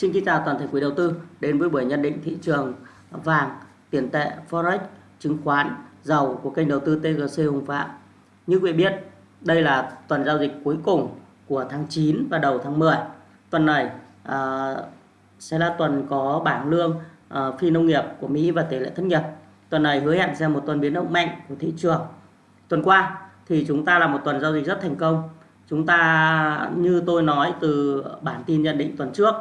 Xin kính chào toàn thể quý đầu tư đến với buổi nhận định thị trường vàng, tiền tệ, forex, chứng khoán, dầu của kênh đầu tư TGC Hùng Phạm. Như quý vị biết, đây là tuần giao dịch cuối cùng của tháng 9 và đầu tháng 10. Tuần này à, sẽ là tuần có bảng lương à, phi nông nghiệp của Mỹ và tỷ lệ thất nghiệp. Tuần này hứa hẹn sẽ một tuần biến động mạnh của thị trường. Tuần qua thì chúng ta là một tuần giao dịch rất thành công. Chúng ta như tôi nói từ bản tin nhận định tuần trước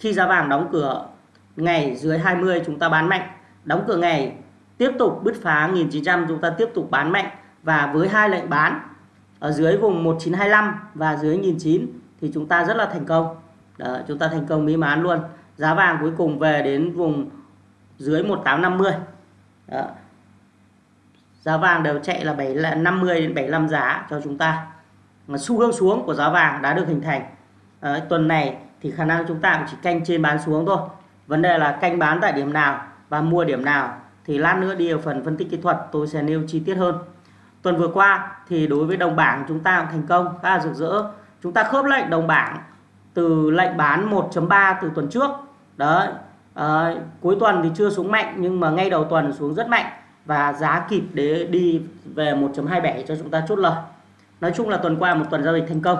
khi giá vàng đóng cửa ngày dưới 20 chúng ta bán mạnh. Đóng cửa ngày tiếp tục bứt phá 1900 chúng ta tiếp tục bán mạnh. Và với hai lệnh bán ở dưới vùng 1925 và dưới 1900 thì chúng ta rất là thành công. Đó, chúng ta thành công mỹ mãn luôn. Giá vàng cuối cùng về đến vùng dưới 1850 Đó. giá vàng đều chạy là 7 50 đến 75 giá cho chúng ta. Xu hướng xuống của giá vàng đã được hình thành. Đó, tuần này thì khả năng chúng ta cũng chỉ canh trên bán xuống thôi. Vấn đề là canh bán tại điểm nào và mua điểm nào thì lát nữa đi ở phần phân tích kỹ thuật tôi sẽ nêu chi tiết hơn. Tuần vừa qua thì đối với đồng bảng chúng ta cũng thành công khá là rực rỡ. Chúng ta khớp lệnh đồng bảng từ lệnh bán 1.3 từ tuần trước. Đấy à, cuối tuần thì chưa xuống mạnh nhưng mà ngay đầu tuần xuống rất mạnh và giá kịp để đi về 1.27 cho chúng ta chốt lời. Nói chung là tuần qua một tuần giao dịch thành công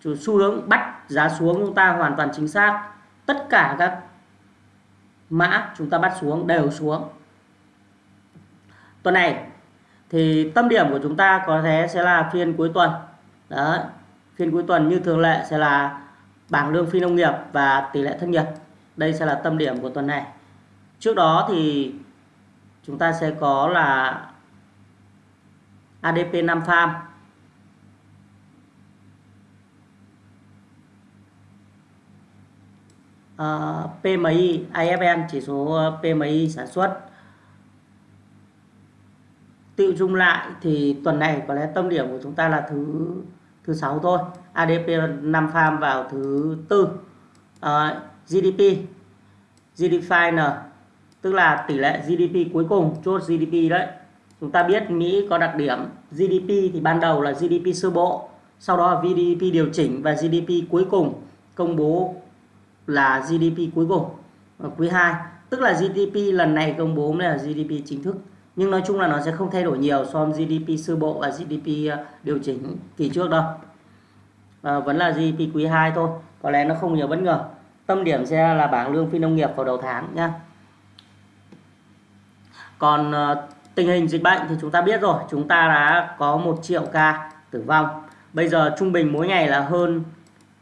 xu hướng bắt giá xuống chúng ta hoàn toàn chính xác. Tất cả các mã chúng ta bắt xuống đều xuống. Tuần này thì tâm điểm của chúng ta có thể sẽ là phiên cuối tuần. Đó phiên cuối tuần như thường lệ sẽ là bảng lương phi nông nghiệp và tỷ lệ thất nghiệp. Đây sẽ là tâm điểm của tuần này. Trước đó thì chúng ta sẽ có là ADP 5 farm. Ờ, uh, PMI IFN chỉ số ờ, PMI sản xuất. Tự chung lại thì tuần này có lẽ tâm điểm của chúng ta là thứ thứ sáu thôi. ADP 5 farm vào thứ tư. Ờ, uh, GDP GDP final tức là tỷ lệ GDP cuối cùng chốt GDP đấy. Chúng ta biết Mỹ có đặc điểm GDP thì ban đầu là GDP sơ bộ sau đó là GDP điều chỉnh và GDP cuối cùng công bố là GDP cuối cùng ờ, quý 2 tức là GDP lần này công bố là GDP chính thức. Nhưng nói chung là nó sẽ không thay đổi nhiều so với GDP sơ bộ và GDP ờ, điều chỉnh kỳ trước đâu. À, vẫn là GDP quý 2 thôi. Có lẽ nó không nhiều bất ngờ. Tâm điểm sẽ là bảng lương phi nông nghiệp vào đầu tháng nhá. Còn tình hình dịch bệnh thì chúng ta biết rồi. Chúng ta đã có một triệu ca tử vong. Bây giờ trung bình mỗi ngày là hơn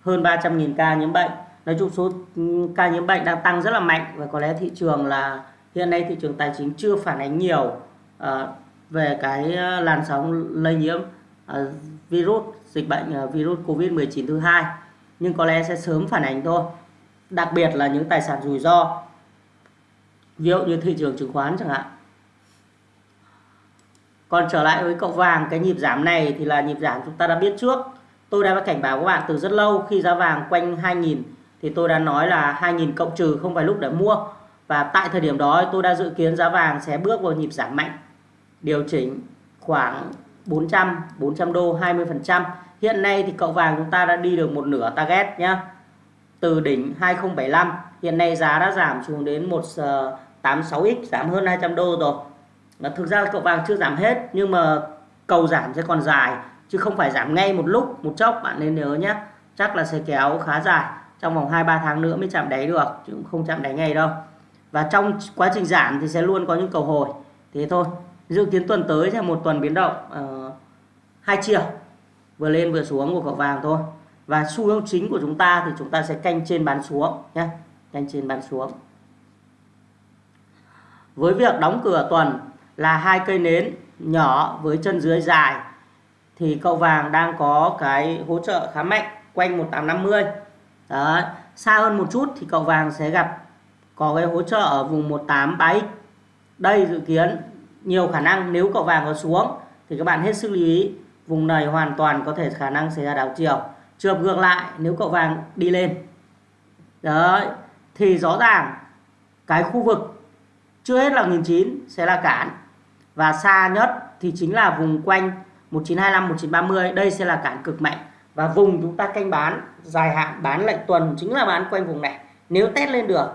hơn 300.000 ca nhiễm bệnh nói chung số ừ, ca nhiễm bệnh đang tăng rất là mạnh và có lẽ thị trường là hiện nay thị trường tài chính chưa phản ánh nhiều uh, về cái ờ, làn sóng lây nhiễm uh, virus dịch bệnh uh, virus Covid-19 thứ hai. Nhưng có lẽ sẽ sớm phản ánh thôi. Đặc biệt là những tài sản rủi ro. Ví dụ như thị trường chứng khoán chẳng hạn. Còn trở lại với cậu vàng cái nhịp giảm này thì là nhịp giảm chúng ta đã biết trước. Tôi đã cảnh báo các bạn từ rất lâu khi giá vàng quanh 2000 thì tôi đã nói là 2.000 cộng trừ không phải lúc để mua. Và tại thời điểm đó, tôi đã dự kiến giá vàng sẽ bước vào nhịp giảm mạnh, điều chỉnh khoảng 400 400 đô 20% hiện nay thì cậu vàng chúng ta đã đi được một nửa target nhá. Từ đỉnh 2075 hiện nay giá đã giảm xuống đến 186x ờ, giảm hơn 200 đô rồi. Mà thực ra cậu vàng chưa giảm hết, nhưng mà cầu giảm sẽ còn dài, chứ không phải giảm ngay một lúc, một chốc, bạn nên nhớ nhé chắc là sẽ kéo khá dài trong vòng 2-3 tháng nữa mới chạm đáy được chứ cũng không chạm đáy ngay đâu. Và trong quá trình giảm thì sẽ luôn có những cầu hồi. Thế thôi. Dự kiến tuần tới sẽ một tuần biến động uh, hai chiều. Vừa lên vừa xuống của cậu vàng thôi. Và xu hướng chính của chúng ta thì chúng ta sẽ canh trên bán xuống nhé canh trên bán xuống. Với việc đóng cửa tuần là hai cây nến nhỏ với chân dưới dài thì cậu vàng đang có cái hỗ trợ khá mạnh quanh 1850 Đấy. xa hơn một chút thì cậu vàng sẽ gặp, có cái hỗ trợ ở vùng 183x đây dự kiến, nhiều khả năng nếu cậu vàng có xuống thì các bạn hết sức lưu ý, vùng này hoàn toàn có thể khả năng xảy ra đảo chiều. Trường ngược lại, nếu cậu vàng đi lên. Đấy, thì rõ ràng cái khu vực chưa hết là 1009 sẽ là cản và xa nhất thì chính là vùng quanh 1925 1930 đây sẽ là cản cực mạnh và vùng chúng ta canh bán dài hạn bán lệnh tuần chính là bán quanh vùng này. Nếu test lên được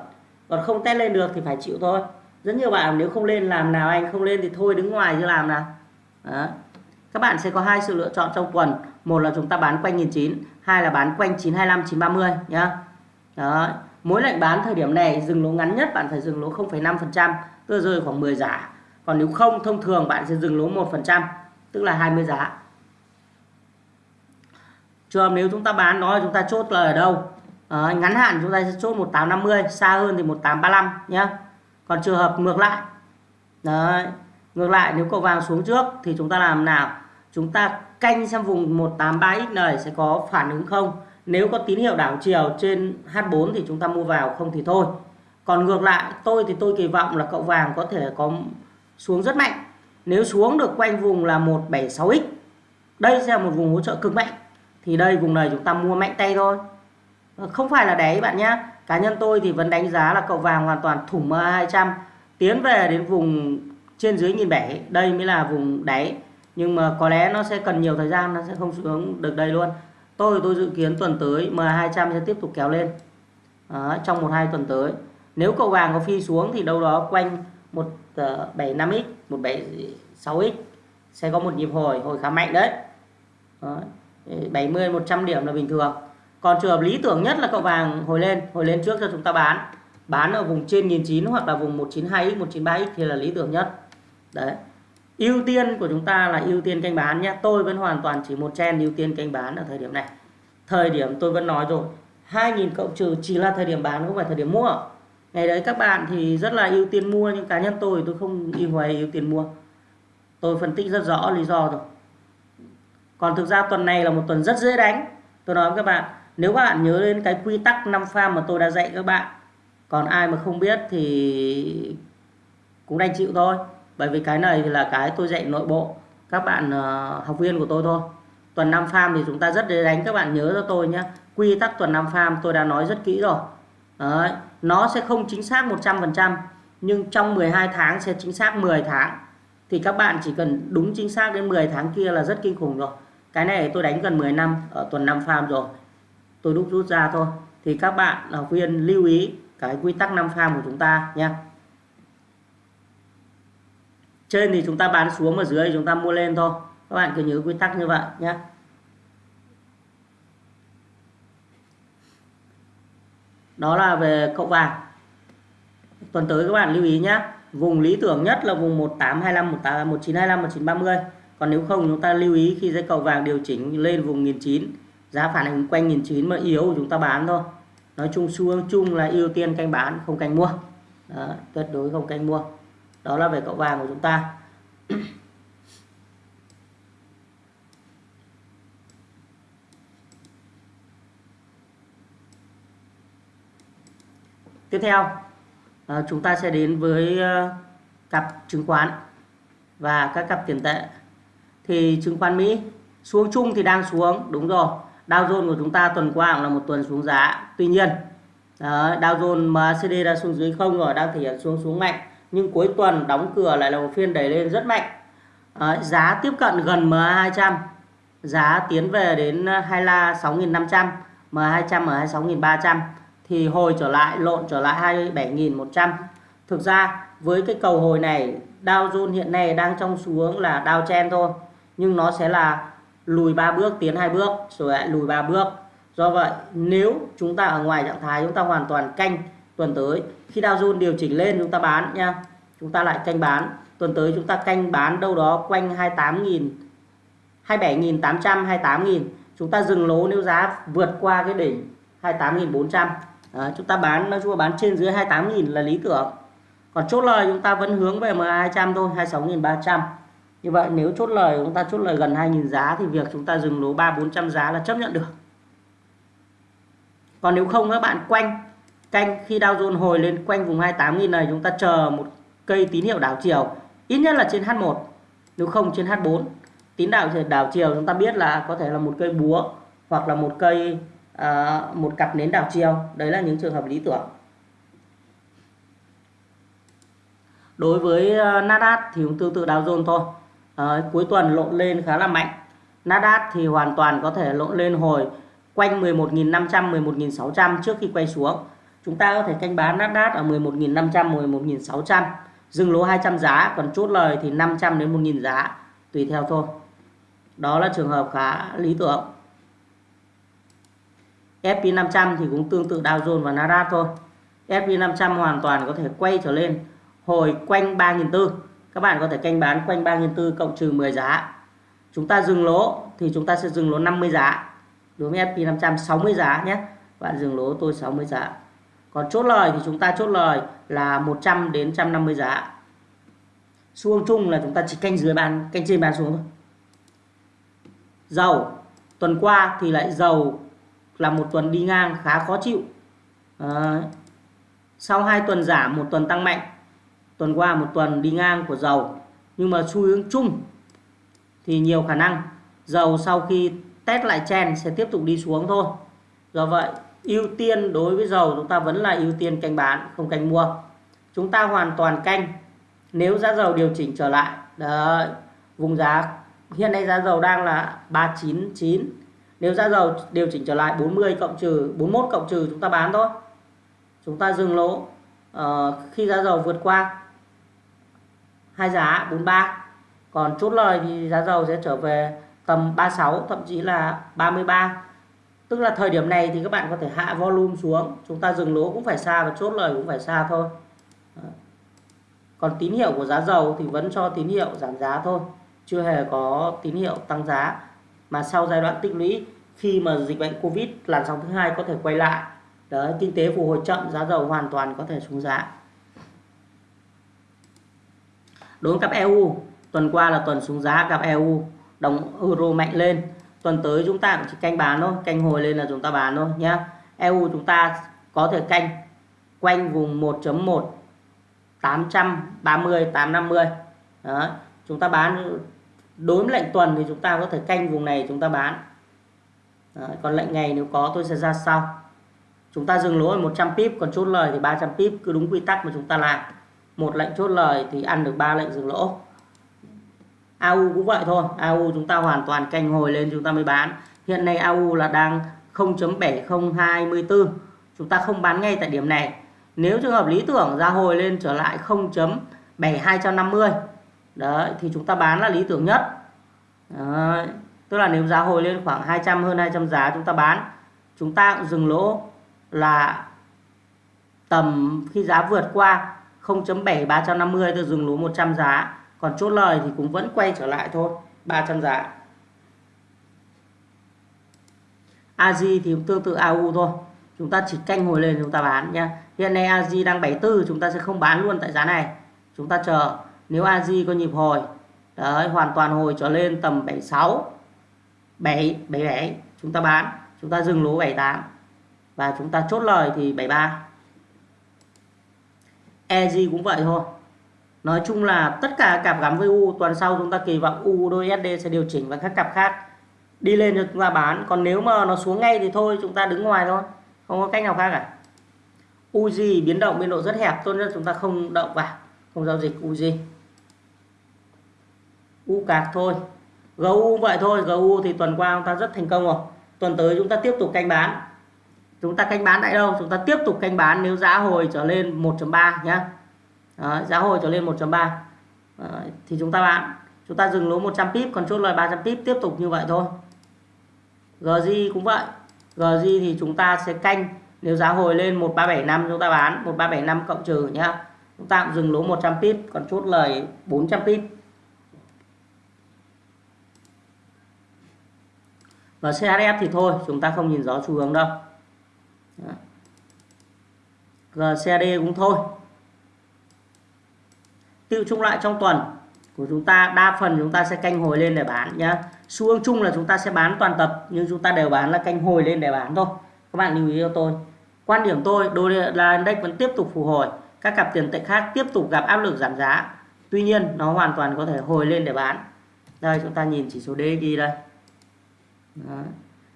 còn không test lên được thì phải chịu thôi. Rất nhiều bạn nếu không lên làm nào anh không lên thì thôi đứng ngoài chứ làm nào. Đó. các bạn sẽ có hai sự lựa chọn trong tuần. Một là chúng ta bán quanh 1009 hai là bán quanh 925 930 nhá. Đó. Mỗi lệnh bán thời điểm này dừng lỗ ngắn nhất bạn phải dừng lỗ 0,5% tức rơi khoảng 10 giá. Còn nếu không thông thường bạn sẽ dừng lỗ 1% tức là 20 giá trường nếu chúng ta bán nó chúng ta chốt là ở đâu? À, ngắn hạn chúng ta sẽ chốt 1850 xa hơn thì 1835 nhé còn trường hợp ngược lại. Đấy ngược lại nếu cầu vàng xuống trước thì chúng ta làm nào? Chúng ta canh xem vùng 183x này sẽ có phản ứng không? Nếu có tín hiệu đảo chiều trên H4 thì chúng ta mua vào không thì thôi. Còn ngược lại tôi thì tôi kỳ vọng là cậu vàng có thể có xuống rất mạnh. Nếu xuống được quanh vùng là 176x đây sẽ là một vùng hỗ trợ cực mạnh thì đây vùng này chúng ta mua mạnh tay thôi. Ờ, không phải là đáy bạn nhé cá nhân tôi thì vẫn đánh giá là cậu vàng hoàn toàn thủng MA200 tiến về đến vùng trên dưới nghìn bảy đây mới là vùng đáy nhưng mà có lẽ nó sẽ cần nhiều thời gian nó sẽ không xuống được đây luôn. Tôi tôi dự kiến tuần tới MA200 sẽ tiếp tục kéo lên. Đó, trong một hai tuần tới. Nếu cậu vàng có phi xuống thì đâu đó quanh 175x ờ, 176x sẽ có một nhịp hồi hồi khá mạnh đấy. Đó. 70 100 điểm là bình thường. Còn trường hợp lý tưởng nhất là cậu vàng hồi lên hồi lên trước cho chúng ta bán. Bán ở vùng trên 1009 hoặc là vùng 192x 193x thì là lý tưởng nhất. Đấy. Ưu tiên của chúng ta là ưu tiên canh bán nhé. Tôi vẫn hoàn toàn chỉ một chen ưu tiên canh bán ở thời điểm này. Thời điểm tôi vẫn nói rồi 2.000 cộng trừ chỉ là thời điểm bán, không phải thời điểm mua. Ngày đấy các bạn thì rất là ưu tiên mua, nhưng cá nhân tôi tôi không ưu hoài ưu tiên mua. Tôi phân tích rất rõ lý do rồi còn thực ra tuần này là một tuần rất dễ đánh. Tôi nói với các bạn nếu các bạn nhớ đến cái quy tắc 5 pha mà tôi đã dạy các bạn còn ai mà không biết thì cũng đành chịu thôi. Bởi vì cái này thì là cái tôi dạy nội bộ các bạn uh, học viên của tôi thôi. Tuần 5 farm thì chúng ta rất dễ đánh. Các bạn nhớ cho tôi nhé quy tắc tuần 5 farm tôi đã nói rất kỹ rồi. Đấy. nó sẽ không chính xác 100% nhưng trong 12 tháng sẽ chính xác 10 tháng. Thì các bạn chỉ cần đúng chính xác đến 10 tháng kia là rất kinh khủng rồi cái này tôi đánh gần 10 năm, ở tuần 5 farm rồi. Tôi đúc rút ra thôi. Thì các bạn học viên lưu ý cái quy tắc 5 farm của chúng ta nhé. Trên thì chúng ta bán xuống ở dưới thì chúng ta mua lên thôi. Các bạn cứ nhớ quy tắc như vậy nhé. Đó là về cậu vàng. Tuần tới các bạn lưu ý nhé. Vùng lý tưởng nhất là vùng 1825 18 1925 1930 còn nếu không chúng ta lưu ý khi dây cầu vàng điều chỉnh lên vùng 1009 giá phản ứng quanh 1009 mà yếu chúng ta bán thôi. Nói chung xu hướng chung là ưu tiên canh bán không canh mua. Đó, tuyệt đối không canh mua. Đó là về cậu vàng của chúng ta. Tiếp theo à, chúng ta sẽ đến với à, cặp chứng khoán và các cặp tiền tệ thì chứng khoán Mỹ xuống chung thì đang xuống đúng rồi. Dow Jones của chúng ta tuần qua cũng là một tuần xuống giá. Tuy nhiên đó, Dow Jones MACD đã xuống dưới không rồi đang thể hiện xuống xuống mạnh. Nhưng cuối tuần đóng cửa lại là một phiên đẩy lên rất mạnh. À, giá tiếp cận gần MA200 giá tiến về đến hai la 6.500 M200 M26.300 thì hồi trở lại lộn trở lại 27.100 thực ra với cái cầu hồi này Dow Jones hiện nay đang trong xuống là Dow chen thôi nhưng nó sẽ là lùi ba bước tiến hai bước rồi lại lùi ba bước. Do vậy nếu chúng ta ở ngoài trạng thái chúng ta hoàn toàn canh tuần tới khi Dow Jones điều chỉnh lên chúng ta bán nha chúng ta lại canh bán. Tuần tới chúng ta canh bán đâu đó quanh 28.000 27.800 28.000 chúng ta dừng lỗ nếu giá vượt qua cái đỉnh 28.400 à, chúng ta bán nói chung là bán trên dưới 28.000 là lý tưởng. Còn chốt lời chúng ta vẫn hướng về MA200 thôi 26.300 như vậy nếu chốt lời chúng ta chốt lời gần 2.000 giá thì việc chúng ta dừng lỗ 3 400 giá là chấp nhận được. Còn nếu không các bạn quanh canh khi Dow Jones hồi lên quanh vùng 28.000 này chúng ta chờ một cây tín hiệu đảo chiều. Ít nhất là trên H1 nếu không trên H4 tín đạo đảo chiều chúng ta biết là có thể là một cây búa hoặc là một cây à, một cặp nến đảo chiều. Đấy là những trường hợp lý tưởng. Đối với à, Nasdaq thì cũng tương tự Dow Jones thôi à, cuối tuần lộn lên khá là mạnh. Nasdaq thì hoàn toàn có thể lộn lên hồi quanh 11.500 11.600 trước khi quay xuống. Chúng ta có thể canh bán Nasdaq ở 11.500 11.600 dừng lỗ 200 giá còn chốt lời thì 500 đến 1.000 giá tùy theo thôi. Đó là trường hợp khá lý tưởng. SP500 thì cũng tương tự Dow Jones và Nasdaq thôi. SP500 hoàn toàn có thể quay trở lên hồi quanh 3.400 các bạn có thể canh bán quanh 3.400 cộng trừ 10 giá. Chúng ta dừng lỗ thì chúng ta sẽ dừng lỗ 50 giá. Đối với SP500 60 giá nhé. Bạn dừng lỗ tôi 60 giá. Còn chốt lời thì chúng ta chốt lời là 100 đến 150 giá. Xu hướng chung là chúng ta chỉ canh dưới bàn canh trên bàn xuống thôi. Dầu. Tuần qua thì lại dầu là một tuần đi ngang khá khó chịu. À, sau hai tuần giảm một tuần tăng mạnh tuần qua một tuần đi ngang của dầu. Nhưng mà xu hướng chung thì nhiều khả năng dầu sau khi test lại chen sẽ tiếp tục đi xuống thôi. Do vậy ưu tiên đối với dầu chúng ta vẫn là ưu tiên canh bán không canh mua. Chúng ta hoàn toàn canh nếu giá dầu điều chỉnh trở lại. Đấy, vùng giá hiện nay giá dầu đang là 399 nếu giá dầu điều chỉnh trở lại 40 cộng trừ 41 cộng trừ chúng ta bán thôi. Chúng ta dừng lỗ uh, khi giá dầu vượt qua hai giá 43 còn chốt lời thì giá dầu sẽ trở về tầm 36 thậm chí là 33 tức là thời điểm này thì các bạn có thể hạ volume xuống. Chúng ta dừng lỗ cũng phải xa và chốt lời cũng phải xa thôi. Còn tín hiệu của giá dầu thì vẫn cho tín hiệu giảm giá thôi. Chưa hề có tín hiệu tăng giá. Mà sau giai đoạn tích lũy, khi mà dịch bệnh Covid làn sóng thứ hai có thể quay lại, đấy, kinh tế phục hồi chậm, giá dầu hoàn toàn có thể xuống giá đối với cặp EU tuần qua là tuần xuống giá cặp EU đồng euro mạnh lên. Tuần tới chúng ta cũng chỉ canh bán thôi canh hồi lên là chúng ta bán thôi nhé EU chúng ta có thể canh quanh vùng 1.1 830 850 đó chúng ta bán đối với lệnh tuần thì chúng ta có thể canh vùng này chúng ta bán. Đó, còn lệnh ngày nếu có tôi sẽ ra sau. Chúng ta dừng lỗ ở 100 pip còn chốt lời thì 300 pip cứ đúng quy tắc mà chúng ta làm một lệnh chốt lời thì ăn được ba lệnh dừng lỗ. AU cũng vậy thôi AU chúng ta hoàn toàn canh hồi lên chúng ta mới bán. Hiện nay AU là đang 0.7024 chúng ta không bán ngay tại điểm này. Nếu trường hợp lý tưởng ra hồi lên trở lại 0.7250 đấy, thì chúng ta bán là lý tưởng nhất. Đấy. tức là nếu giá hồi lên khoảng 200 hơn 200 giá chúng ta bán, chúng ta cũng dừng lỗ là tầm khi giá vượt qua 0.7350 tôi dừng lỗ 100 giá. Còn chốt lời thì cũng vẫn quay trở lại thôi 300 giá. AG thì cũng tương tự AU thôi. Chúng ta chỉ canh hồi lên chúng ta bán nhé hiện nay AG đang 74 chúng ta sẽ không bán luôn tại giá này. Chúng ta chờ. Nếu AG có nhịp hồi, đấy, hoàn toàn hồi trở lên tầm 76 7 77 chúng ta bán. Chúng ta dừng lỗ 78 và chúng ta chốt lời thì 73 EG cũng vậy thôi. Nói chung là tất cả cặp gắn với U, tuần sau chúng ta kỳ vọng U đôi SD sẽ điều chỉnh và các cặp khác đi lên cho chúng ta bán. Còn nếu mà nó xuống ngay thì thôi, chúng ta đứng ngoài thôi. Không có cách nào khác cả. UG biến động biên độ rất hẹp, tốt nhất chúng ta không động vào, không giao dịch UG U cạc thôi. GU vậy thôi GU thì tuần qua chúng ta rất thành công rồi. Tuần tới chúng ta tiếp tục canh bán chúng ta canh bán tại đâu? Chúng ta tiếp tục canh bán nếu giá hồi trở lên 1.3 nhá. Đó, giá hồi trở lên 1.3 thì chúng ta bán. Chúng ta dừng lỗ 100 pip còn chốt lời 300 pip tiếp tục như vậy thôi. GJ cũng vậy. GJ thì chúng ta sẽ canh nếu giá hồi lên 1375 chúng ta bán 1375 cộng trừ nhá. Chúng ta cũng dừng lỗ 100 pip còn chốt lời 400 pip. Và CHF thì thôi chúng ta không nhìn rõ xu hướng đâu. Dạ. GCD cũng thôi. Tiêu chung lại trong tuần của chúng ta, đa phần chúng ta sẽ canh hồi lên để bán nhá. Xu hướng chung là chúng ta sẽ bán toàn tập, nhưng chúng ta đều bán là canh hồi lên để bán thôi. Các bạn lưu ý cho tôi. Quan điểm tôi, đô la index vẫn tiếp tục phục hồi. Các cặp tiền tệ khác tiếp tục gặp áp lực giảm giá. Tuy nhiên, nó hoàn toàn có thể hồi lên để bán. Đây, chúng ta nhìn chỉ số DXY đây. Đó.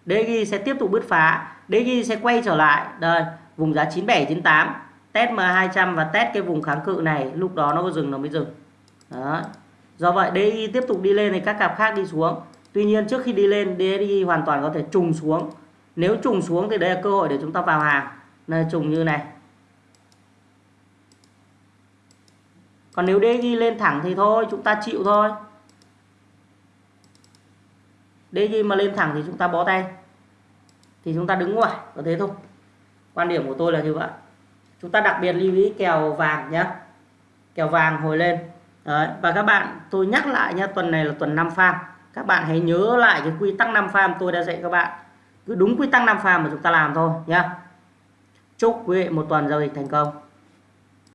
DXY sẽ tiếp tục bứt phá. DXY sẽ quay trở lại. Đây, vùng giá 97 98 test M200 và test cái vùng kháng cự này, lúc đó nó có dừng nó mới dừng. Đó. do vậy DXY tiếp tục đi lên thì các cặp khác đi xuống. Tuy nhiên, trước khi đi lên DXY hoàn toàn có thể trùng xuống. Nếu trùng xuống thì đây là cơ hội để chúng ta vào hàng. Nơi trùng như này. Còn nếu DXY lên thẳng thì thôi, chúng ta chịu thôi. DXY mà lên thẳng thì chúng ta bó tay thì chúng ta đứng ngoài có thế thôi. Quan điểm của tôi là như vậy. Chúng ta đặc biệt lưu ý kèo vàng nhé kèo vàng hồi lên. Đấy. và các bạn, tôi nhắc lại nhé tuần này là tuần 5 farm. Các bạn hãy nhớ lại cái quy tắc 5 farm tôi đã dạy các bạn. Cứ đúng quy tắc 5 farm mà chúng ta làm thôi nhé chúc quý vị một tuần giao dịch thành công.